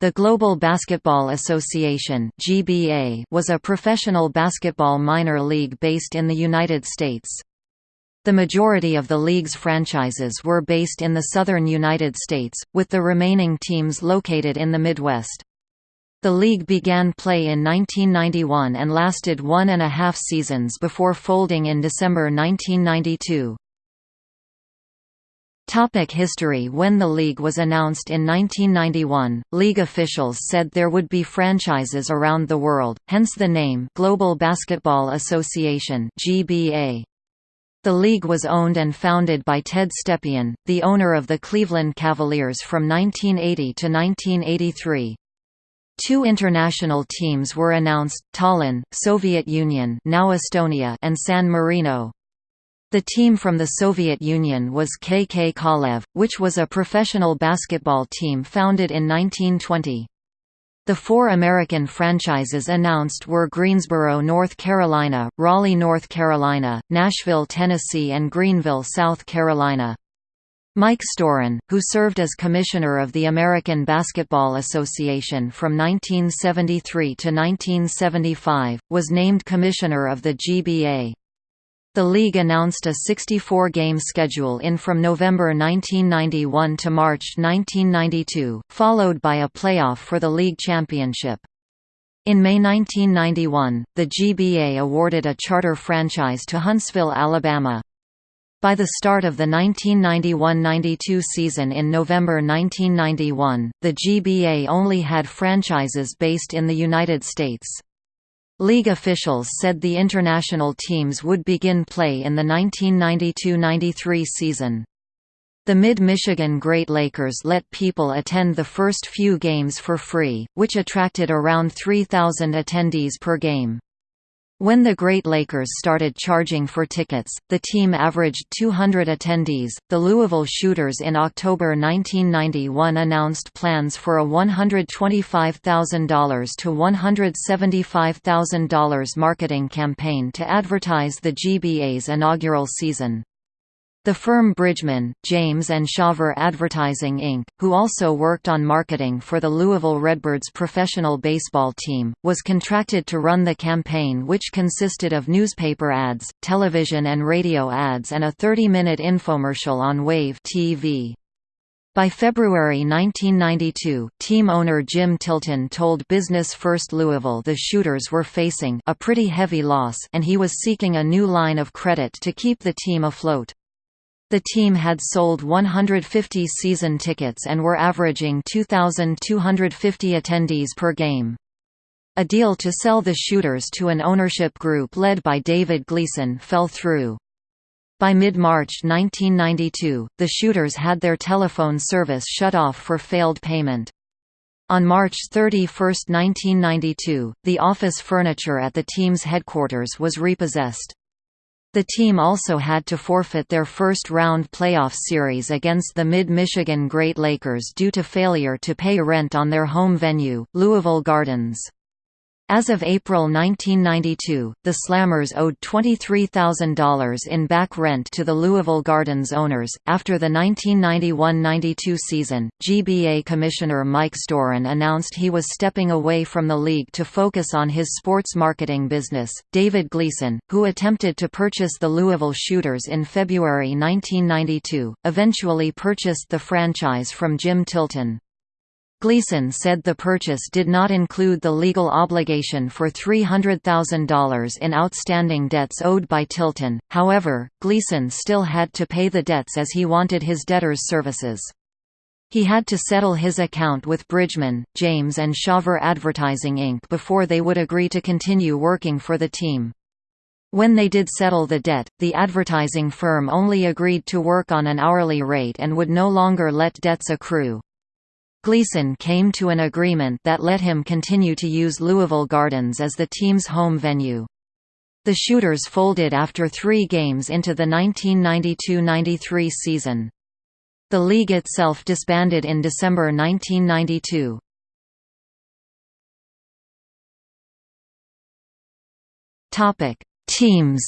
The Global Basketball Association (GBA) was a professional basketball minor league based in the United States. The majority of the league's franchises were based in the southern United States, with the remaining teams located in the Midwest. The league began play in 1991 and lasted one and a half seasons before folding in December 1992. Topic history When the league was announced in 1991, league officials said there would be franchises around the world, hence the name Global Basketball Association GBA. The league was owned and founded by Ted Stepien, the owner of the Cleveland Cavaliers from 1980 to 1983. Two international teams were announced, Tallinn, Soviet Union now Estonia and San Marino. The team from the Soviet Union was KK Kalev, which was a professional basketball team founded in 1920. The four American franchises announced were Greensboro, North Carolina, Raleigh, North Carolina, Nashville, Tennessee and Greenville, South Carolina. Mike Storen, who served as commissioner of the American Basketball Association from 1973 to 1975, was named commissioner of the GBA. The league announced a 64-game schedule in from November 1991 to March 1992, followed by a playoff for the league championship. In May 1991, the GBA awarded a charter franchise to Huntsville, Alabama. By the start of the 1991–92 season in November 1991, the GBA only had franchises based in the United States. League officials said the international teams would begin play in the 1992–93 season. The Mid-Michigan Great Lakers let people attend the first few games for free, which attracted around 3,000 attendees per game. When the Great Lakers started charging for tickets, the team averaged 200 attendees. The Louisville Shooters in October 1991 announced plans for a $125,000 to $175,000 marketing campaign to advertise the GBA's inaugural season. The firm Bridgman, James and Shaver Advertising Inc., who also worked on marketing for the Louisville Redbirds professional baseball team, was contracted to run the campaign which consisted of newspaper ads, television and radio ads and a 30-minute infomercial on Wave TV. By February 1992, team owner Jim Tilton told Business First Louisville the Shooters were facing a pretty heavy loss and he was seeking a new line of credit to keep the team afloat. The team had sold 150 season tickets and were averaging 2,250 attendees per game. A deal to sell the shooters to an ownership group led by David Gleason fell through. By mid-March 1992, the shooters had their telephone service shut off for failed payment. On March 31, 1992, the office furniture at the team's headquarters was repossessed. The team also had to forfeit their first-round playoff series against the Mid-Michigan Great Lakers due to failure to pay rent on their home venue, Louisville Gardens. As of April 1992, the Slammers owed $23,000 in back rent to the Louisville Gardens owners. After the 1991 92 season, GBA Commissioner Mike Storen announced he was stepping away from the league to focus on his sports marketing business. David Gleason, who attempted to purchase the Louisville Shooters in February 1992, eventually purchased the franchise from Jim Tilton. Gleason said the purchase did not include the legal obligation for $300,000 in outstanding debts owed by Tilton, however, Gleason still had to pay the debts as he wanted his debtors' services. He had to settle his account with Bridgman, James and Shaver Advertising Inc. before they would agree to continue working for the team. When they did settle the debt, the advertising firm only agreed to work on an hourly rate and would no longer let debts accrue. Gleason came to an agreement that let him continue to use Louisville Gardens as the team's home venue. The Shooters folded after three games into the 1992–93 season. The league itself disbanded in December 1992. Teams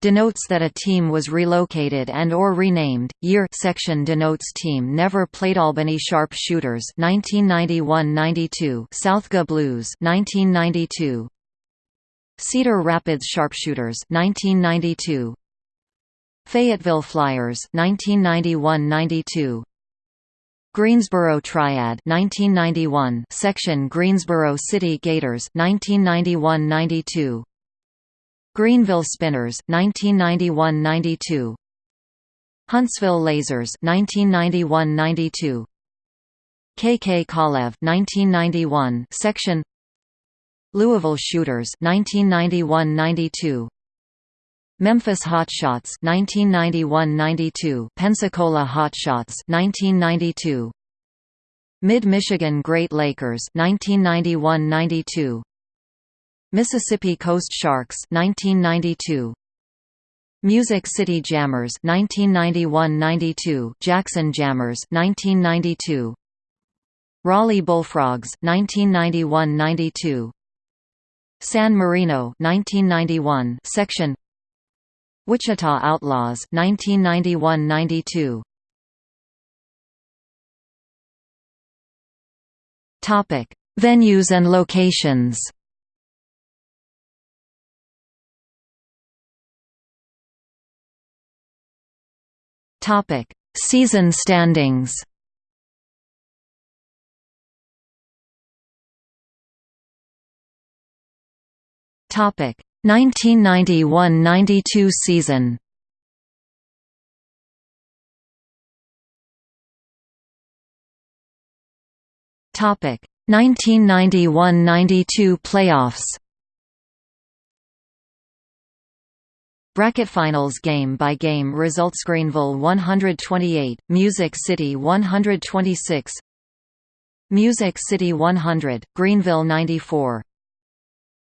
denotes that a team was relocated and or renamed. Year section denotes team never played Albany Sharpshooters 1991-92, Southga Blues 1992. Cedar Rapids Sharpshooters 1992. Fayetteville Flyers 1991-92. Greensboro Triad 1991 section Greensboro City Gators 1991-92 Greenville Spinners 1991-92 Huntsville Lasers 1991-92 KK Kalev 1991 section. Louisville Shooters 1991-92 Memphis Hotshots 1991-92 Pensacola Hotshots 1992 Mid-Michigan Great Lakers 1991-92 Mississippi Coast Sharks 1992 Music City Jammers 1991-92 Jackson Jammers 1992 Raleigh Bullfrogs 1991-92 San Marino 1991 section Wichita Outlaws 1991-92 Topic Venues and locations Topic: Season standings. Topic: 1991–92 season. Topic: 1991–92 playoffs. Bracket finals game by game results Greenville 128, Music City 126 Music City 100, Greenville 94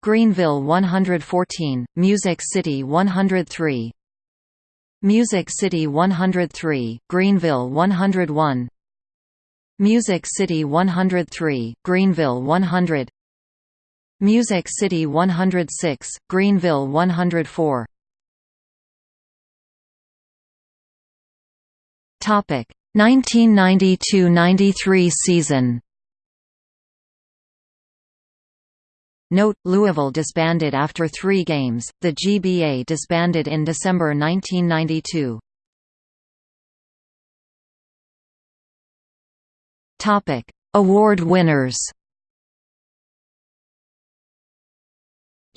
Greenville 114, Music City 103 Music City 103, Greenville 101 Music City 103, Greenville 100 Music City 106, Greenville 104 1992–93 season. Note: Louisville disbanded after three games. The GBA disbanded in December 1992. Topic: Award winners.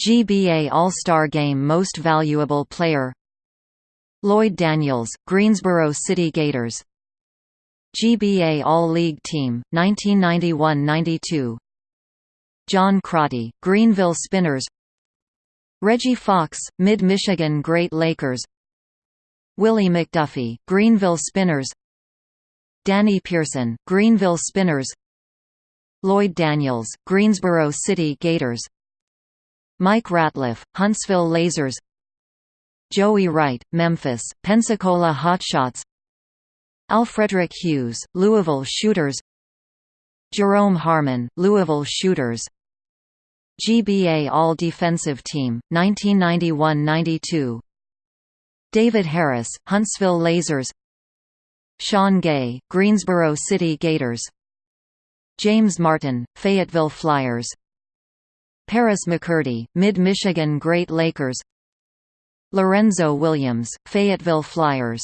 GBA All-Star Game Most Valuable Player Lloyd Daniels, Greensboro City Gators. GBA All-League Team, 1991–92 John Crotty, Greenville Spinners. Reggie Fox, Mid-Michigan Great Lakers. Willie McDuffie, Greenville Spinners. Danny Pearson, Greenville Spinners. Lloyd Daniels, Greensboro City Gators. Mike Ratliff, Huntsville Lasers Joey Wright, Memphis, Pensacola Hotshots Alfrederick Hughes, Louisville Shooters. Jerome Harmon, Louisville Shooters. GBA All-Defensive Team, 1991–92 David Harris, Huntsville Lasers. Sean Gay, Greensboro City Gators. James Martin, Fayetteville Flyers. Paris McCurdy, Mid-Michigan Great Lakers Lorenzo Williams, Fayetteville Flyers